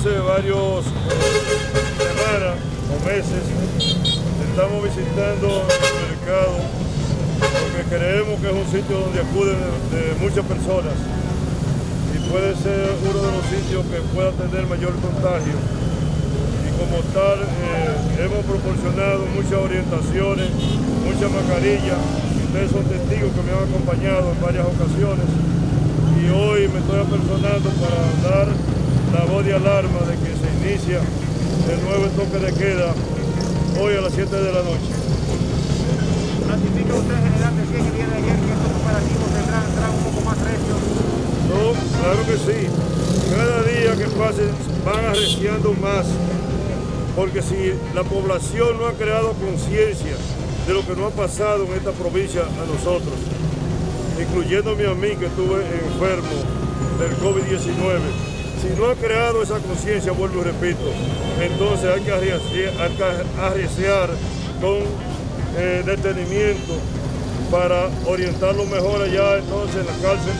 hace varios semanas o meses estamos visitando el mercado porque creemos que es un sitio donde acuden de, muchas personas y puede ser uno de los sitios que pueda tener mayor contagio. Y como tal, eh, hemos proporcionado muchas orientaciones, muchas mascarillas. Ustedes son testigos que me han acompañado en varias ocasiones y hoy me estoy apersonando para dar la voz de alarma de que se inicia el nuevo toque de queda hoy a las 7 de la noche. ¿Ratifica usted, general, decía que viene ayer que estos operativos tendrán, un poco más recios? No, claro que sí. Cada día que pase van arreciando más, porque si la población no ha creado conciencia de lo que no ha pasado en esta provincia a nosotros, incluyéndome a mí que estuve enfermo del COVID-19, si no ha creado esa conciencia, vuelvo y repito, entonces hay que arriesgar, con eh, detenimiento para orientarlo mejor allá entonces en la cárcel